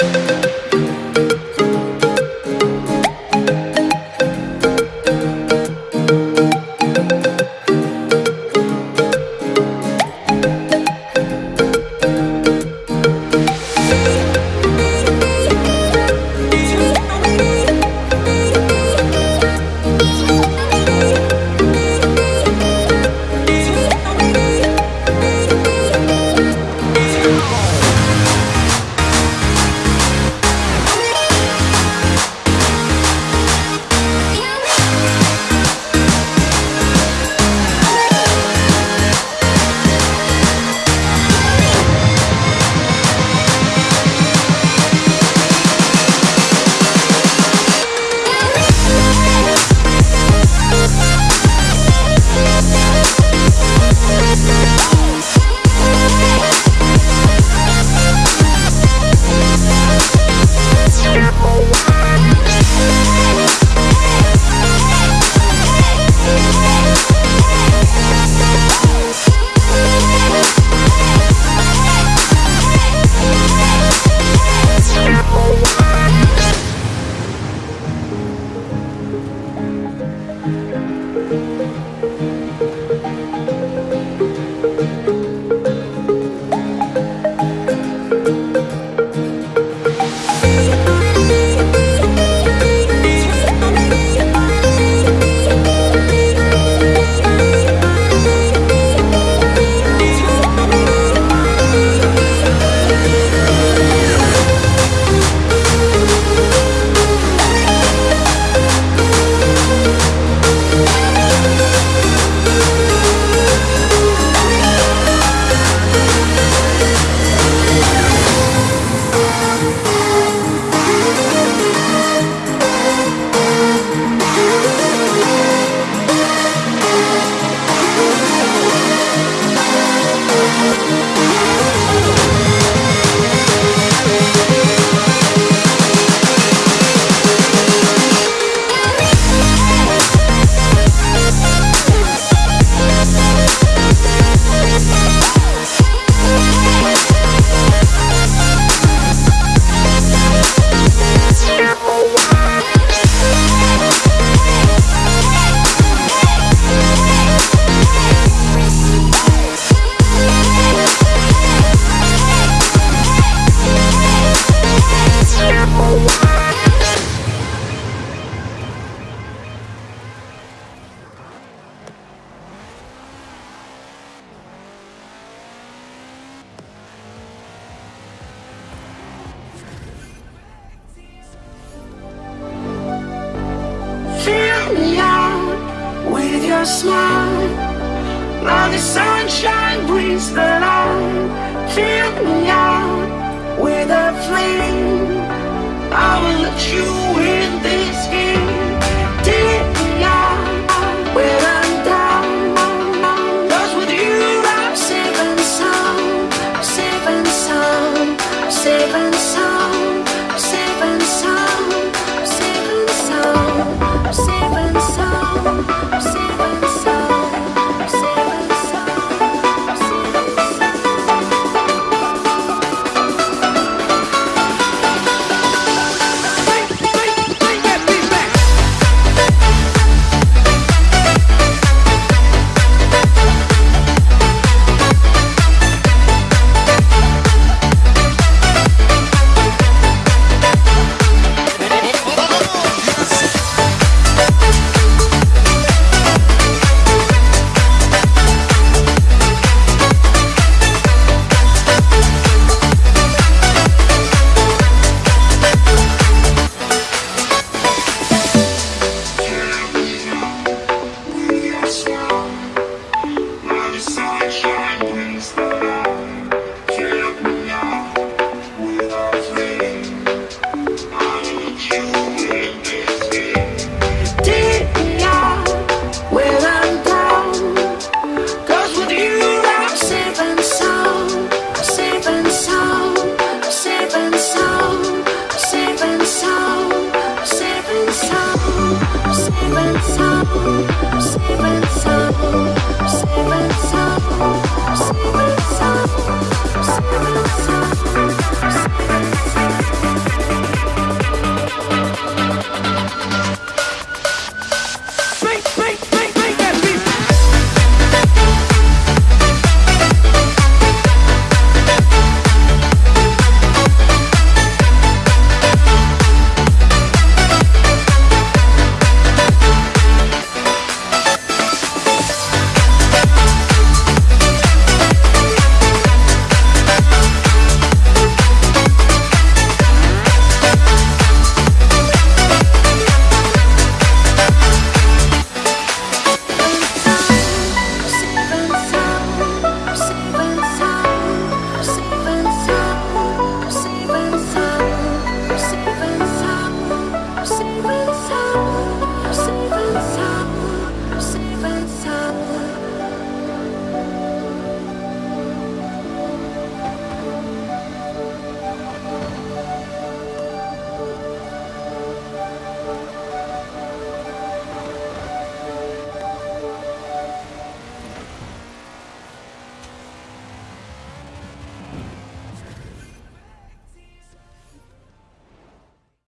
フフフ。Your smile. Now the sunshine brings the light. Fill me out with a flame. I will let you win this game